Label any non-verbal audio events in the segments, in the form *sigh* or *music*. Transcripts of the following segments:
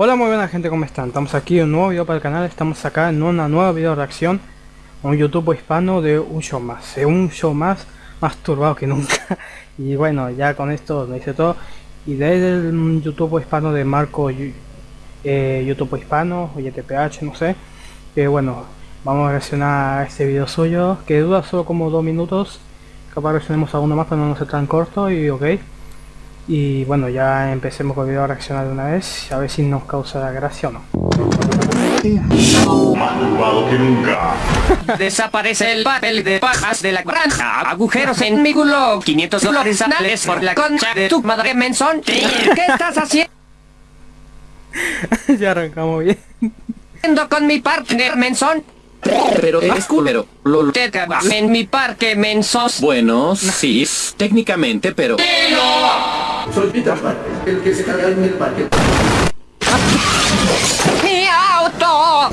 Hola muy buena gente, ¿cómo están? Estamos aquí en un nuevo video para el canal, estamos acá en una nueva video reacción un YouTube hispano de un show más, de un show más más turbado que nunca. *laughs* Y bueno, ya con esto me dice todo. Y desde el YouTube hispano de Marco eh, YouTube hispano o YTPH, no sé que bueno, vamos a reaccionar a este video suyo que dura solo como dos minutos. Capaz reaccionemos a uno más pero no ser tan corto y ok y bueno, ya empecemos con el video a reaccionar de una vez, a ver si nos causa la gracia o no. *laughs* Desaparece el papel de pajas de la granja, agujeros en mi culo, 500 dólares anales por la concha de tu madre mensón. *laughs* ¿Qué estás haciendo *laughs* ya arrancamos bien. con mi partner mensón? Pero es culero. Lo te cagas en mi parque, mensos. Bueno, sí, técnicamente, pero... Soy Peter Parker, el que se carga en el parque. ¡Mi auto!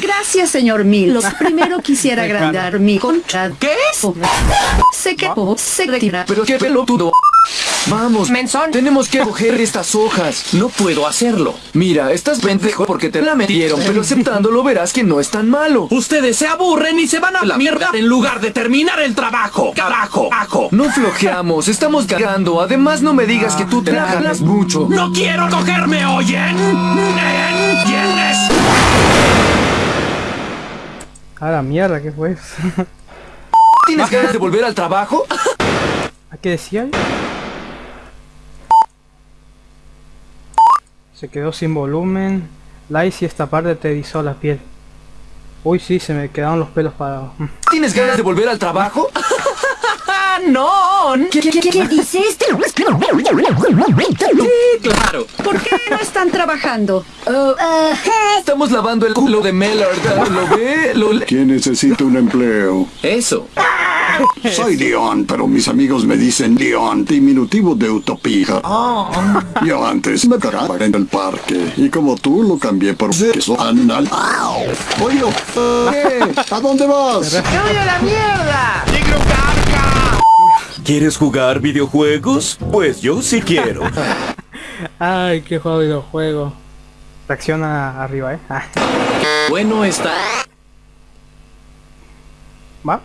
Gracias, señor Milos. Primero quisiera agrandar mi concha. ¿Qué? Se quedó, se retira. Pero qué pelotudo. Vamos, Mensón. tenemos que coger *laughs* estas hojas. No puedo hacerlo. Mira, estás pendejo porque te la metieron, pero aceptándolo verás que no es tan malo. Ustedes se aburren y se van a la mierda en lugar de terminar el trabajo. Carajo, ajo. No flojeamos, estamos cagando. Además, no me digas que tú te la jalas mucho. ¡No quiero cogerme, oyen! ¿Entiendes? A la mierda, ¿qué fue eso? ¿Tienes ganas de volver al trabajo? *laughs* ¿A qué decía? Se quedó sin volumen. Like si esta parte te erizó la piel. Uy, sí, se me quedaron los pelos parados. ¿Tienes ganas de volver al trabajo? *laughs* ¡No! ¿Qué, qué, qué, qué dice este? Sí, claro. ¿Por qué no están trabajando? Estamos lavando el culo de Mellard. ¿Lo ve? ¿Lo ¿Quién necesita un empleo? Eso. *laughs* Soy Dion, pero mis amigos me dicen Dion, diminutivo de utopía. *laughs* Yo antes me cagaba en el parque, y como tú lo cambié por queso anal. Oye, ¿qué? ¿A dónde vas? *laughs* ¿Quieres jugar videojuegos? Pues yo sí quiero. Ay, qué juego de videojuego. Reacciona arriba, eh. Ah, Bueno está. ¿Va?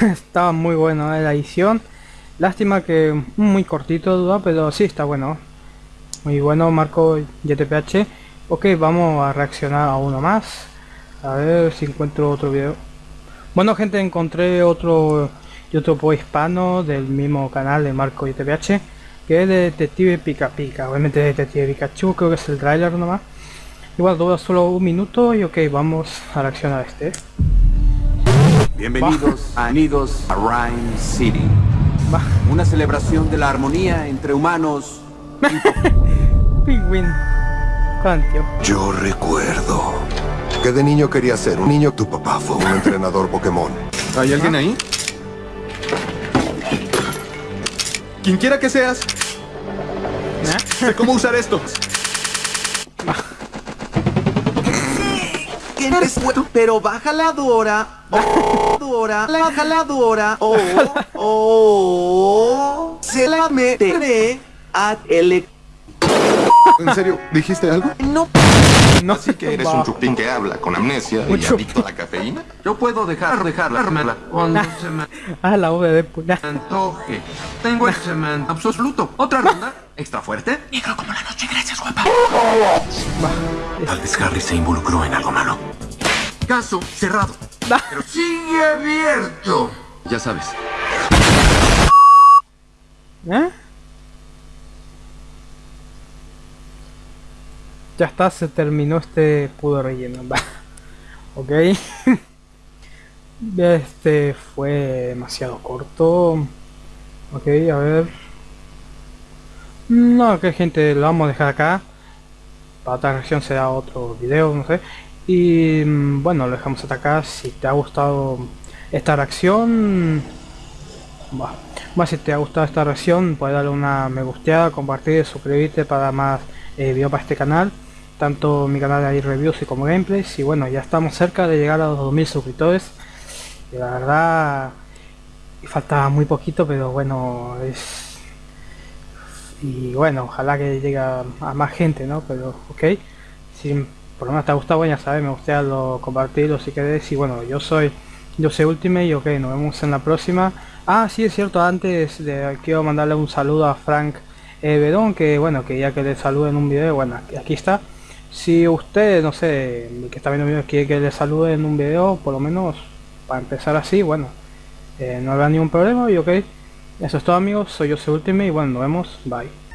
*laughs* Estaba muy bueno eh, la edición. Lástima que muy cortito duda, pero sí está bueno. Muy bueno, Marco YTPH. Ok, vamos a reaccionar a uno más. A ver si encuentro otro video. Bueno gente, encontré otro YouTube hispano del mismo canal de Marco YTPH. Que es de Detective Pica Pica. Obviamente Detective Pikachu, creo que es el trailer nomás. Igual dura solo un minuto y ok, vamos a reaccionar a este. Bienvenidos a Unidos a Rhyme City. Una celebración de la armonía entre humanos. *laughs* Pingüín. Cantio. Yo recuerdo que de niño quería ser un niño. Tu papá fue un entrenador Pokémon. ¿Hay alguien ahí? Quien quiera que seas. Sé cómo usar esto. Pero baja la Dora. Oh, *laughs* Dora, baja la Dora. *laughs* Oh, oh. Se la meteré a el... ¿En serio? ¿Dijiste algo? No. No Así que eres un chupín que habla con amnesia Un y chupín. adicto a la cafeína. Yo puedo dejar, dejarla cuando se me Ah, la V de puta. antoje. Tengo el cemento absoluto. Otra ronda. Extra fuerte. Negro como la noche, gracias, guapa. Tal vez Harry se involucró en algo malo. Caso cerrado. Pero sigue abierto. Ya sabes. ¿Eh? Ya está, se terminó este pudo relleno. Va. *laughs* Ok. *laughs* Este fue demasiado corto. Ok, a ver. No, que gente, lo vamos a dejar acá. Para otra reacción será otro video, no sé. Y mm, bueno, lo dejamos hasta acá. Si te ha gustado esta reacción, Bah. Más si te ha gustado esta reacción, puedes darle una me gusteada, compartir, suscribirte para más eh, para este canal. Tanto mi canal hay reviews y como gameplays. Y bueno, ya estamos cerca de llegar a los 2000 suscriptores. Y la verdad, falta muy poquito pero bueno es y bueno ojalá que llegue a, más gente no pero ok si por lo menos te ha gustado ya sabes me gustaría lo compartirlo si querés y bueno yo soy yo soy Ultimate y ok nos vemos en la próxima. Ah sí es cierto antes de quiero mandarle un saludo a Frank eh, Bedón que bueno que ya que le salude en un video bueno aquí está. Si usted no sé que está viendo quiere que le salude en un video por lo menos para empezar así bueno eh, no habrá ningún problema y ok. Eso es todo amigos soy yo soy Ultimate y bueno nos vemos bye